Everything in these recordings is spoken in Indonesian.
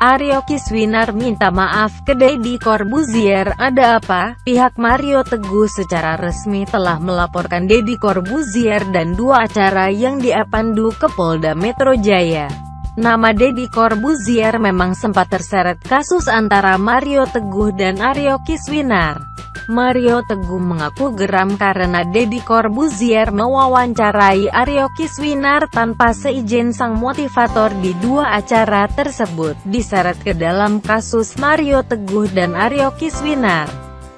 Aryo Kiswinar minta maaf ke Deddy Corbuzier. Ada apa? Pihak Mario Teguh secara resmi telah melaporkan Deddy Corbuzier dan dua acara yang diapandu ke Polda Metro Jaya. Nama Deddy Corbuzier memang sempat terseret kasus antara Mario Teguh dan Aryo Kiswinar. Mario Teguh mengaku geram karena Deddy Corbuzier mewawancarai Aryo Kiswinar tanpa seizin sang motivator di dua acara tersebut, diseret ke dalam kasus Mario Teguh dan Aryo Kiswinar.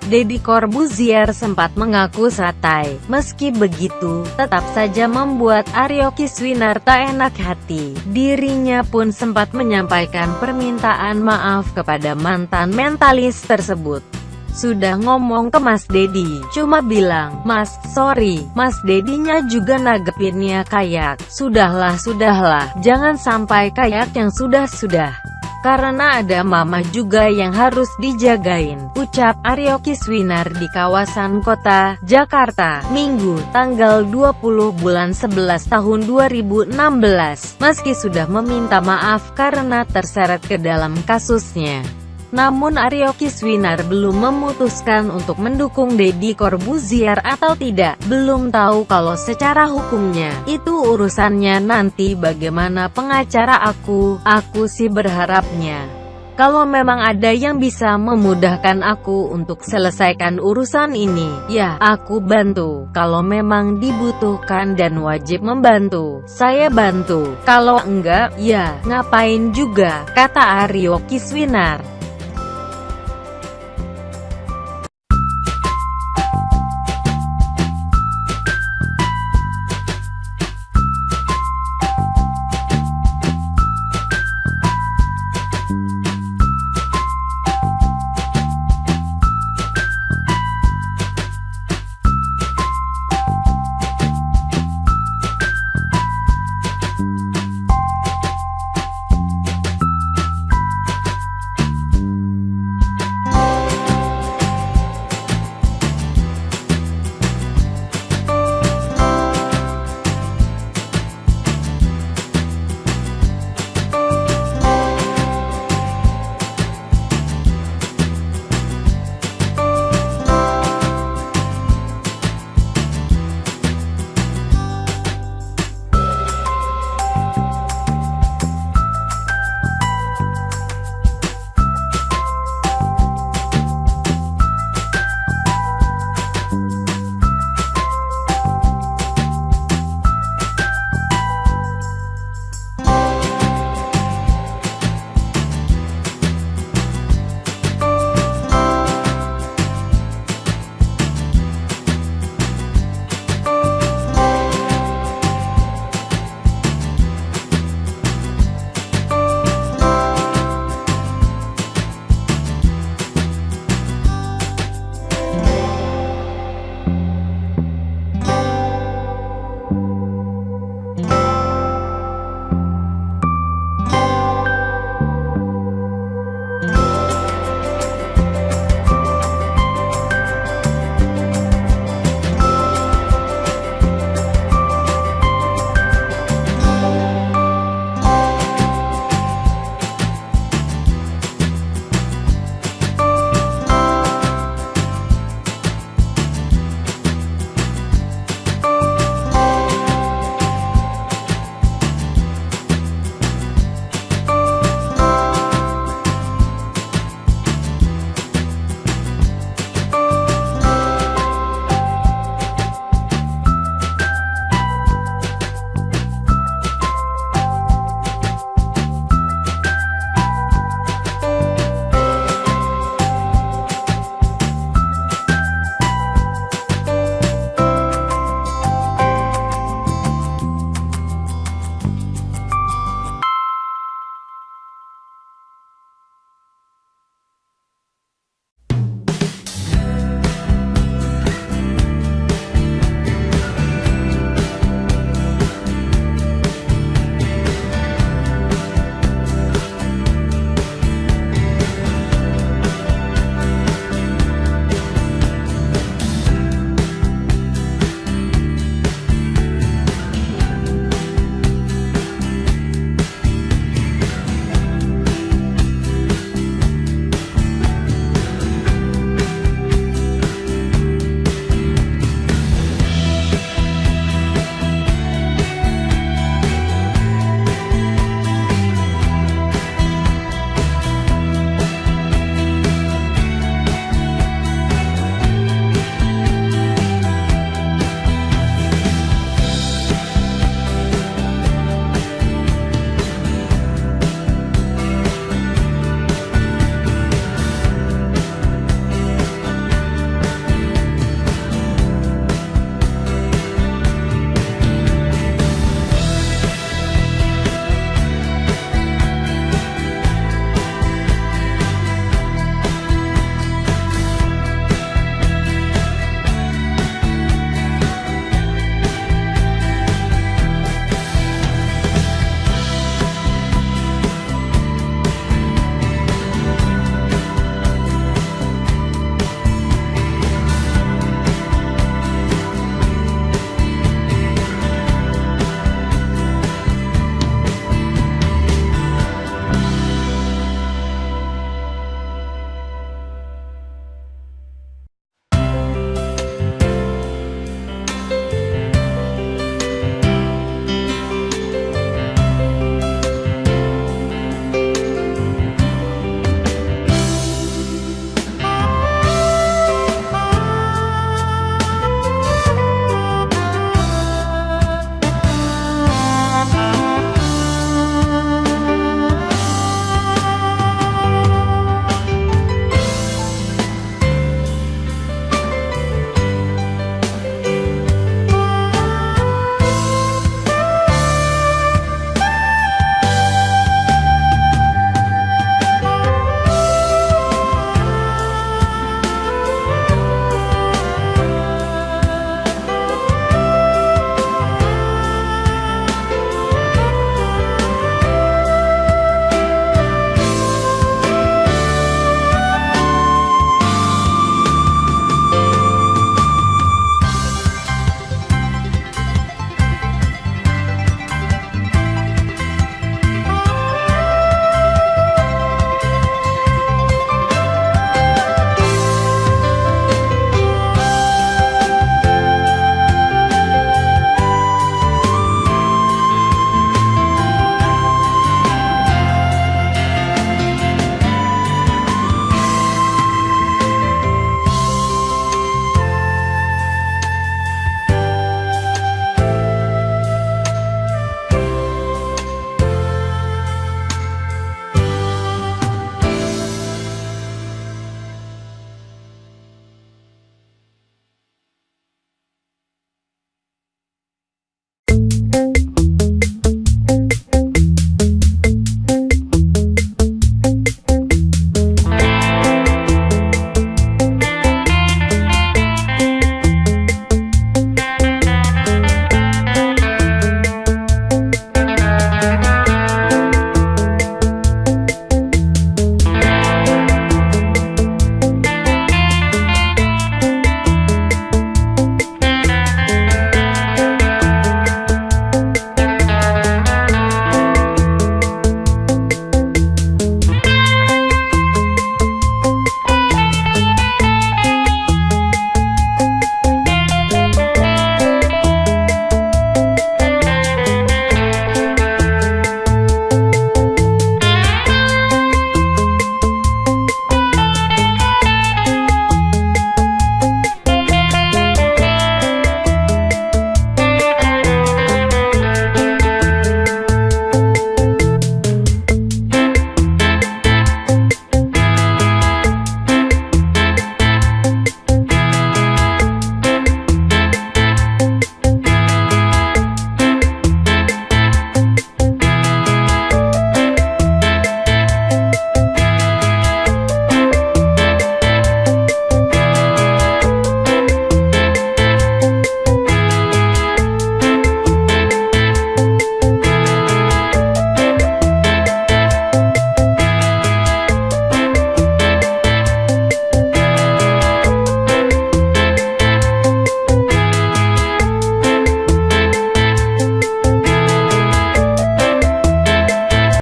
Deddy Corbuzier sempat mengaku satai, meski begitu, tetap saja membuat Aryo Kiswinar tak enak hati. Dirinya pun sempat menyampaikan permintaan maaf kepada mantan mentalis tersebut. Sudah ngomong ke Mas Dedi, cuma bilang, Mas, sorry, Mas Dedinya juga nagepinnya kayak, sudahlah sudahlah, jangan sampai kayak yang sudah-sudah. Karena ada mama juga yang harus dijagain, ucap Aryo Kiswinar di kawasan kota, Jakarta, Minggu, tanggal 20 bulan 11 tahun 2016. Meski sudah meminta maaf karena terseret ke dalam kasusnya. Namun Aryo Kiswinar belum memutuskan untuk mendukung Deddy Corbuzier atau tidak. Belum tahu kalau secara hukumnya, itu urusannya nanti bagaimana pengacara aku, aku sih berharapnya. Kalau memang ada yang bisa memudahkan aku untuk selesaikan urusan ini, ya, aku bantu. Kalau memang dibutuhkan dan wajib membantu, saya bantu. Kalau enggak, ya, ngapain juga, kata Aryo Kiswinar.